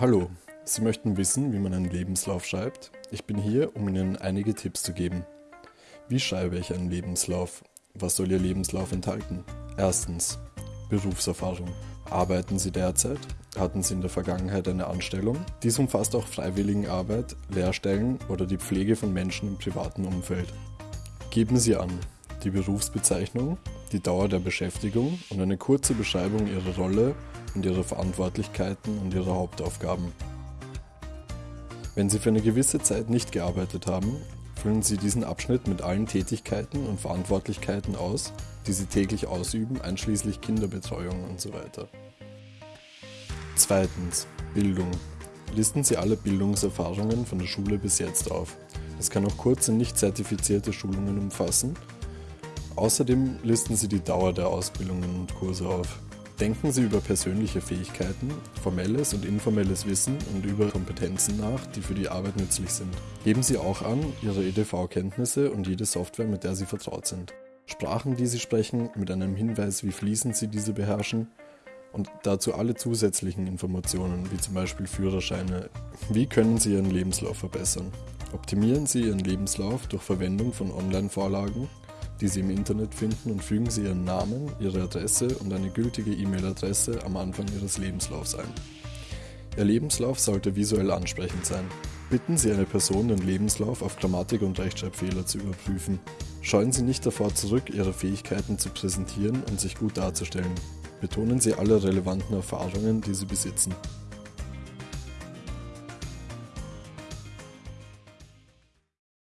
Hallo, Sie möchten wissen, wie man einen Lebenslauf schreibt? Ich bin hier, um Ihnen einige Tipps zu geben. Wie schreibe ich einen Lebenslauf? Was soll Ihr Lebenslauf enthalten? Erstens. Berufserfahrung. Arbeiten Sie derzeit? Hatten Sie in der Vergangenheit eine Anstellung? Dies umfasst auch Freiwilligenarbeit, Lehrstellen oder die Pflege von Menschen im privaten Umfeld. Geben Sie an die Berufsbezeichnung, die Dauer der Beschäftigung und eine kurze Beschreibung Ihrer Rolle und Ihrer Verantwortlichkeiten und Ihrer Hauptaufgaben. Wenn Sie für eine gewisse Zeit nicht gearbeitet haben, füllen Sie diesen Abschnitt mit allen Tätigkeiten und Verantwortlichkeiten aus, die Sie täglich ausüben, einschließlich Kinderbetreuung und so weiter. Zweitens. Bildung. Listen Sie alle Bildungserfahrungen von der Schule bis jetzt auf. Es kann auch kurze, nicht zertifizierte Schulungen umfassen Außerdem listen Sie die Dauer der Ausbildungen und Kurse auf. Denken Sie über persönliche Fähigkeiten, formelles und informelles Wissen und über Kompetenzen nach, die für die Arbeit nützlich sind. Geben Sie auch an Ihre EDV-Kenntnisse und jede Software, mit der Sie vertraut sind. Sprachen, die Sie sprechen, mit einem Hinweis, wie fließend Sie diese beherrschen und dazu alle zusätzlichen Informationen, wie zum Beispiel Führerscheine. Wie können Sie Ihren Lebenslauf verbessern? Optimieren Sie Ihren Lebenslauf durch Verwendung von Online-Vorlagen die Sie im Internet finden und fügen Sie Ihren Namen, Ihre Adresse und eine gültige E-Mail-Adresse am Anfang Ihres Lebenslaufs ein. Ihr Lebenslauf sollte visuell ansprechend sein. Bitten Sie eine Person, den Lebenslauf auf Grammatik- und Rechtschreibfehler zu überprüfen. Scheuen Sie nicht davor zurück, Ihre Fähigkeiten zu präsentieren und sich gut darzustellen. Betonen Sie alle relevanten Erfahrungen, die Sie besitzen.